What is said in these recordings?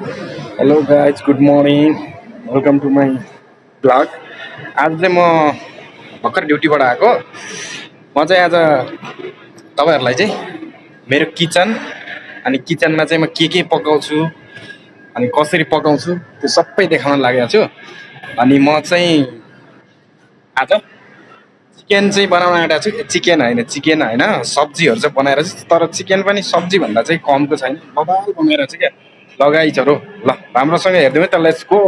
Hello guys good morning welcome to my blog आज चाहिँ म भर्खर ड्युटीबाट आएको। म चाहिँ आज तपाईँहरूलाई चाहिँ मेरो किचन अनि किचनमा चाहिँ म के के पकाउँछु अनि कसरी पकाउँछु त्यो सबै देखाउन लागेको छु। अनि म चाहिँ आज चिकन चाहिँ बनाउन आँटेको छु। चिकन होइन चिकन होइन। सब्जीहरू चाहिँ बनाएर चाहिँ तर चिकन पनि सब्जीभन्दा चाहिँ कमको छैन। बबाल बनाएर चाहिँ क्या। लगाइचहरू ल राम्रोसँग हेरिदिउँ है त गो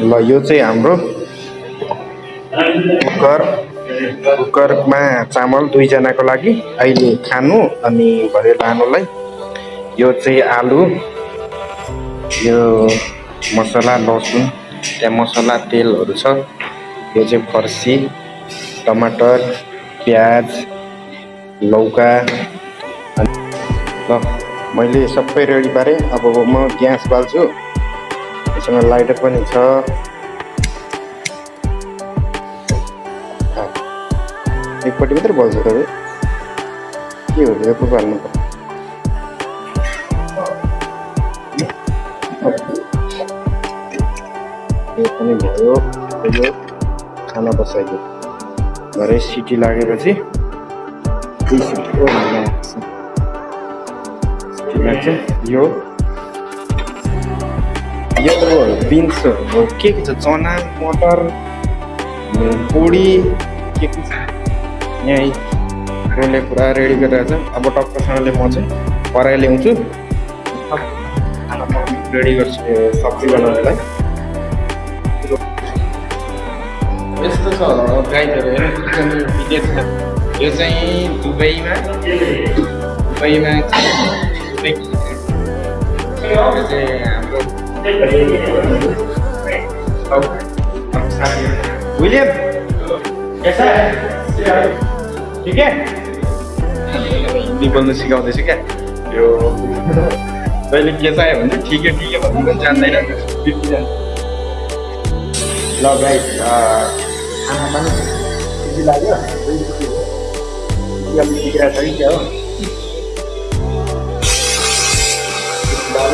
ल यो चाहिँ हाम्रो कुकर कुकरमा चामल दुईजनाको लागि। अहिले खानु अनि भरे लानुलाई। यो चाहिँ आलु यो मसला लसुन त्यहाँ मसला तेलहरू छ। यो चाहिँ फर्सी टमाटर प्याज लौका। ल। मैले सबै रेडी पारेँ। अब म ग्यास बाल्छु। यसमा लाइटर पनि छ। एकपट्टि मात्रै बल्छ तपाईँ। के हो यो? पो बाल्नु यो पनि भयो। यो खाना बसाइदियो भरे सिटी लागेपछि। सिटी लाग्छ यो यो बिन्स हो के के छ चना मटर बोडी के के छ यहीँ रोले पुरा रेडी गरिरहेको छ अब टक्कसँगले म चाहिँ कराई ल्याउँछु रेडी गर्छु सब्जी बनाउनलाई यस्तो छ गाइडहरू हेर्नु विदेश छ यो चाहिँ दुबईमा दुबईमा दुबई यो चाहिँ हाम्रो विलियम ठिक है हिन्दी बोल्नु सिकाउँदैछु क्या यो कहिले के चाहियो भने चाहिँ ठिकै ठिकै भन्नु पनि जान्दैन ल गाई खाना पनि लाग्यो बिग्रेको छ कि क्या हो अब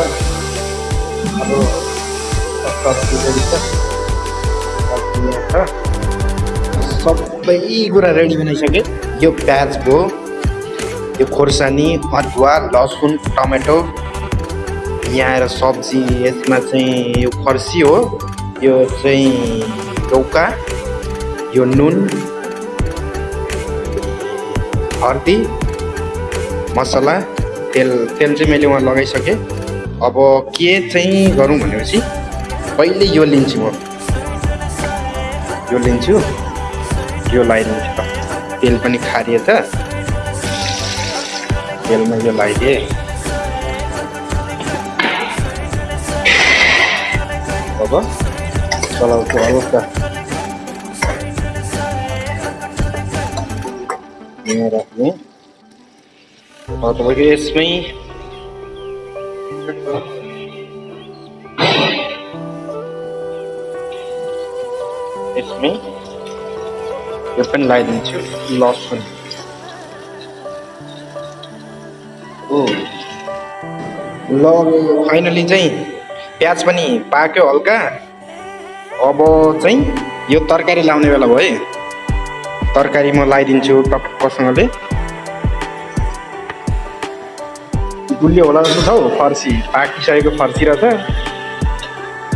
सबै कुरा रेडी बनाइसकेँ यो प्याज भयो यो खोर्सानी अदुवा लसुन टमेटो यहाँ आएर सब्जी यसमा चाहिँ यो फर्सी हो यो चाहिँ लौका यो नुन हर्दी मसला तेल तेल चाहिँ मैले वहाँ लगाइसकेँ। अब के चाहिँ गरौँ भनेपछि पहिले यो लिन्छु म। यो लिन्छु। यो लगाइदिन्छु त तेल पनि खारिएछ तेलमा यो लगाइदिएँ अब चलाउँछु हल्का यहाँ राख्ने। तपाईँको यसमै यसमै यो पनि लगाइदिन्छु लसुन ओ ल फाइनली चाहिँ प्याज पनि पाक्यो हल्का। अब चाहिँ यो तरकारी लाउने बेला भयो है। तरकारी म लगाइदिन्छु टक्कसँगले गुलियो होला जस्तो छ हौ फर्सी। पाकिसकेको फर्सी रहेछ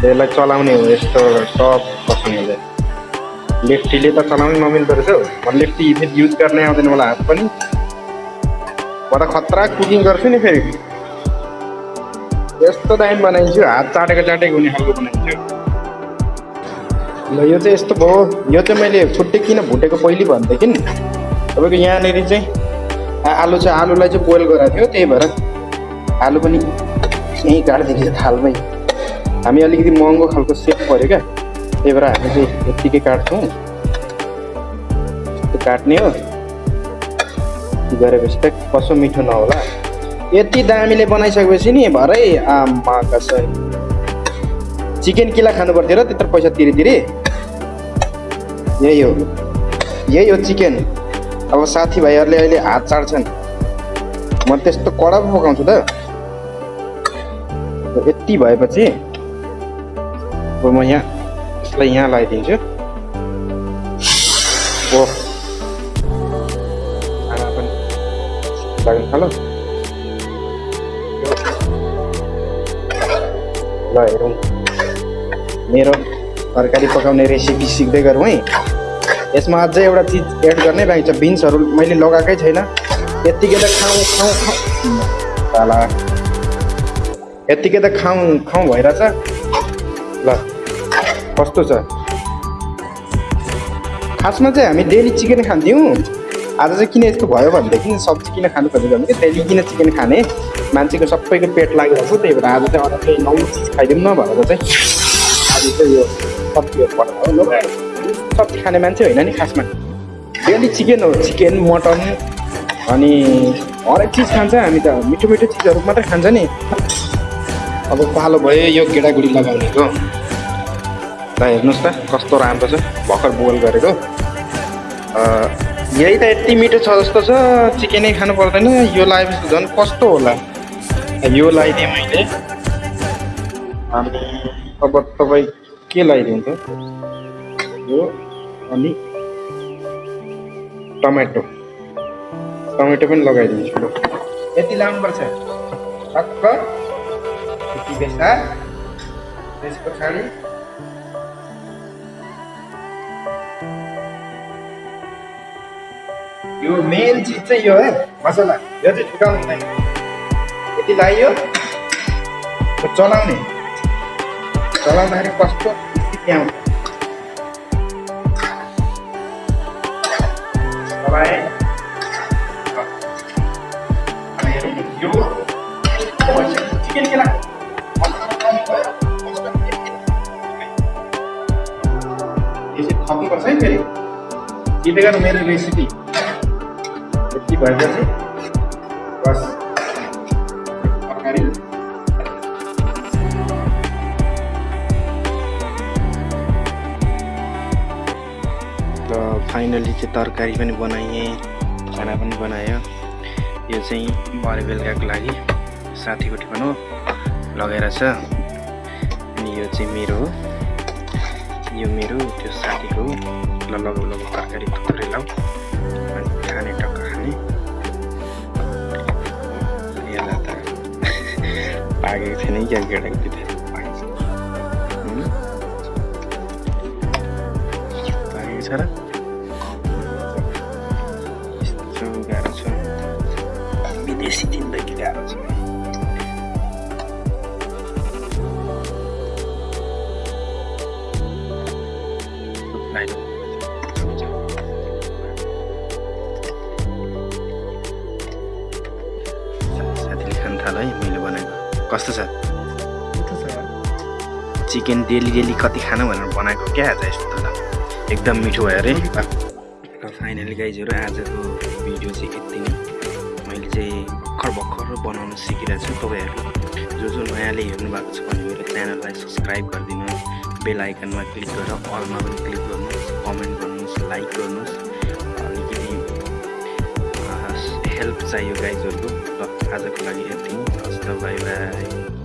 यसलाई चलाउने हो यस्तो टक्कसँगले लेफ्टीले त चलाउनै नमिल्दो रहेछ हौ। म लेफ्टी फेरि युज गर्ने आउँदैन मलाई हात पनि। म खतरा कुकिङ गर्छु नि फेरि। यस्तो दामी बनाइदिन्छु हात चाटेको चाटेको हुने खालको बनाइदिन्छु ल यो चाहिँ यस्तो भयो। यो चाहिँ मैले छुट्टै किन भुटेको पहिले भनेदेखि तपाईँको यहाँनिर चाहिँ आलु चाहिँ आलुलाई चाहिँ बोइल गराएको थियो त्यही भएर आलु पनि यहीँ काटिदिएको थालमै। हामी अलिकति महँगो खालको सेप पऱ्यो क्या। त्यही भएर हामी चाहिँ यत्तिकै काट्छौँ। काट्ने हो। गरेपछि त कसो मिठो नहोला। यति दामीले बनाइसकेपछि नि भरै आमा कसै। चिकन किला खानु पर्थ्यो र त्यत्रो पैसा तिरी तिरी यही हो। यही हो चिकन। अब साथीभाइहरूले अहिले हात चाड्छन् म त्यस्तो कडा पो पकाउँछु त। यति भएपछि अब म यहाँ यसलाई यहाँ लगाइदिन्छु। ओ खाना पनि लाग्नु थाल्यो। ल हेरौँ। मेरो तरकारी पकाउने रेसिपी सिक्दै गरौँ है। यसमा अझै एउटा चिज एड गर्नै बाँकी छ बिन्सहरू मैले लगाएकै छैन। यत्तिकै त खाउँ खाउँ खाउँ। यत्तिकै त खाउँ खाउँ भइरहेछ। ल कस्तो छ? खासमा चाहिँ हामी डेली चिकन खान्थ्यौँ। आज चाहिँ किन यस्तो भयो भनेदेखि सब्जी किन खानु खोजेको भने डेली किन चिकन खाने? मान्छेको सबैको पेट लागिरहेको छ त्यही भएर आज चाहिँ अरू केही नौ चिज खाइदिउँ न भनेर चाहिँ आज चाहिँ यो सब्जीहरू ल सब्जी खाने मान्छे होइन नि खासमा। डेली चिकन हो चिकन मटन अनि हरेक चिज खान्छ। हामी त मिठो मिठो चिजहरू मात्रै खान्छ नि। अब पालो भयो यो गेडागुडी लगाउनेको ल हेर्नुहोस् त कस्तो राम्रो छ भर्खर बोइल गरेको। यही त यति मिठो छ जस्तो छ चिकनै खानु पर्दैन यो लगाएपछि त झन् कस्तो होला। यो लगाइदिएँ मैले। अब तपाईँ के लगाइदिउँ त यो अनि टमेटो। टमेटो पनि लगाइदिन्छु। यति लानुपर्छ बेसा त्यस पछाडि यो मेन चिज चाहिँ यो है मसला यो चाहिँ छुटाउनु हुँदैन यति लगाइयो यो चलाउने चलाउँदाखेरि कस्तो स्थिति आउँछ चलाएँ अनि यो फेरि टिपेर मेरो रेसिपी यति भएपछि बस फाइनली चाहिँ तरकारी पनि बनाएँ खाना पनि बनायो यो चाहिँ भरे बेलुकाको लागि साथीको टिफन हो लगाएर छ। अनि यो चाहिँ मेरो हो यो मेरो त्यो साथीको ल लगाउ लगाउ तरकारी थुप्रै लाउ अनि खाने टक्क खाने यसलाई त पाकेको छैन क्या केटाकेटी त हुँ? पाकेको छ र कस्तो छ? चिकन डेली डेली कति खानु भनेर बनाएको क्या आज यस्तो त? एकदम मिठो भयो अरे। र फाइनली गाइजहरू आजको भिडियो चाहिँ यति नै। मैले चाहिँ भर्खर भर्खर बनाउन सिकिरहेको छु तपाईँहरू जो जो नयाँले हेर्नु भएको छ भने मेरो च्यानललाई सब्सक्राइब गरिदिनुहोस्। बेल आइकनमा क्लिक गरेर अलमा पनि क्लिक गर्नुहोस्। कमेन्ट गर्नुहोस् लाइक गर्नुहोस्। अलिकति हेल्प चाहियो गाइजहरूको ल आजको लागि यति नै हस् त बाई बाई